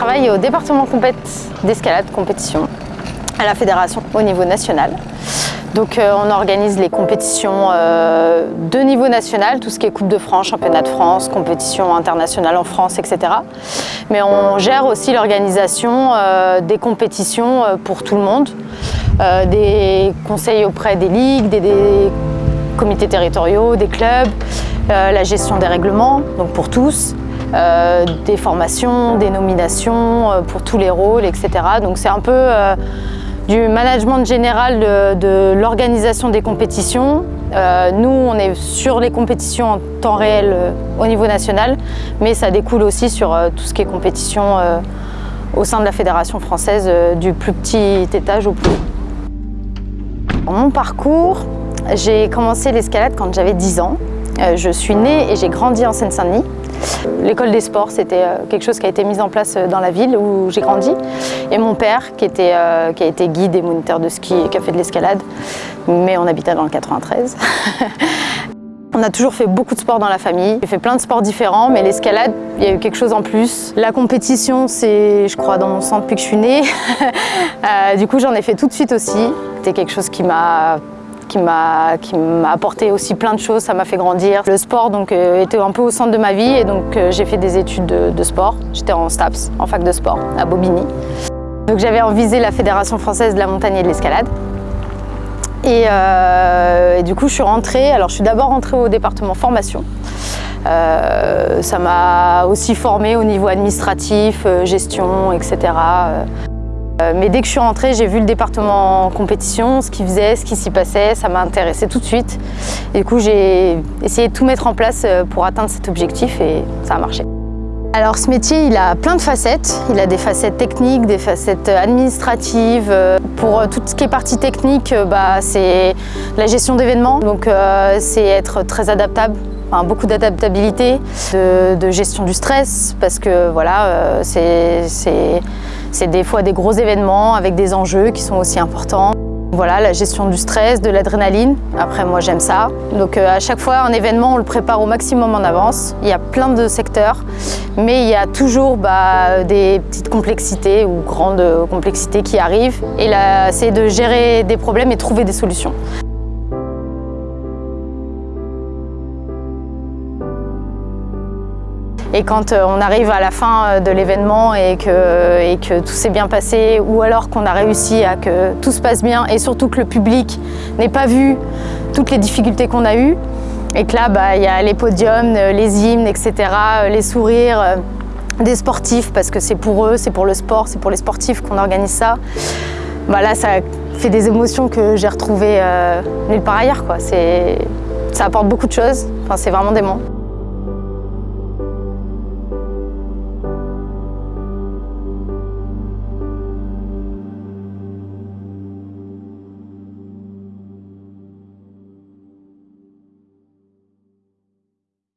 travaille au département d'escalade compétition à la fédération au niveau national. Donc euh, on organise les compétitions euh, de niveau national, tout ce qui est Coupe de France, Championnat de France, compétition internationale en France, etc. Mais on gère aussi l'organisation euh, des compétitions pour tout le monde, des conseils auprès des ligues, des, des comités territoriaux, des clubs, la gestion des règlements, donc pour tous, des formations, des nominations pour tous les rôles, etc. Donc c'est un peu du management général de, l'organisation des compétitions. Euh, nous, on est sur les compétitions en temps réel euh, au niveau national, mais ça découle aussi sur euh, tout ce qui est compétition au sein de la Fédération française, du plus petit étage au plus haut. Mon parcours, j'ai commencé l'escalade quand j'avais 10 ans. je suis née et j'ai grandi en Seine-Saint-Denis. L'école des sports, c'était euh, quelque chose qui a été mis en place euh, dans la ville où j'ai grandi. Et mon père, qui, était, euh, a été guide et moniteur de ski et qui a fait de l'escalade, mais on habitait dans le 93. On a toujours fait beaucoup de sport dans la famille. J'ai fait plein de sports différents, mais l'escalade, il y a eu quelque chose en plus. La compétition, c'est, je crois, dans mon sang depuis que je suis née. du coup, j'en ai fait tout de suite aussi. C'était quelque chose qui m'a qui m'a apporté aussi plein de choses, ça m'a fait grandir. Le sport donc, euh, était un peu au centre de ma vie et donc euh, j'ai fait des études de, sport. J'étais en STAPS, en fac de sport, à Bobigny. Donc j'avais envisé la Fédération française de la montagne et de l'escalade. Euh, et, du coup, je suis rentrée. Alors, je suis d'abord rentrée au département formation. ça m'a aussi formée au niveau administratif, gestion, etc. Euh, mais dès que je suis rentrée, j'ai vu le département en compétition, ce qu'il faisait, ce qui s'y passait, ça m'a intéressé tout de suite. Et du coup, j'ai essayé de tout mettre en place euh, pour atteindre cet objectif et ça a marché. Alors ce métier, il a plein de facettes. Il a des facettes techniques, des facettes administratives. Pour tout ce qui est partie technique, bah, c'est la gestion d'événements. Donc euh, c'est être très adaptable, beaucoup d'adaptabilité, de, gestion du stress, parce que voilà, c'est c'est des fois des gros événements avec des enjeux qui sont aussi importants. Voilà, la gestion du stress, de l'adrénaline. Après, moi, j'aime ça. Donc, euh, à chaque fois, un événement, on le prépare au maximum en avance. Il y a plein de secteurs, mais il y a toujours bah, des petites complexités ou grandes complexités qui arrivent. Et là, c'est de gérer des problèmes et trouver des solutions. Et quand euh, on arrive à la fin euh, de l'événement et que, et que tout s'est bien passé, ou alors qu'on a réussi à que tout se passe bien et surtout que le public n'ait pas vu toutes les difficultés qu'on a eues, et que là, bah, il y a les podiums, euh, les hymnes, etc., les sourires des sportifs, parce que c'est pour eux, c'est pour le sport, c'est pour les sportifs qu'on organise ça. Bah là, ça fait des émotions que j'ai retrouvées nulle part ailleurs. Ça apporte beaucoup de choses, enfin, c'est vraiment dément.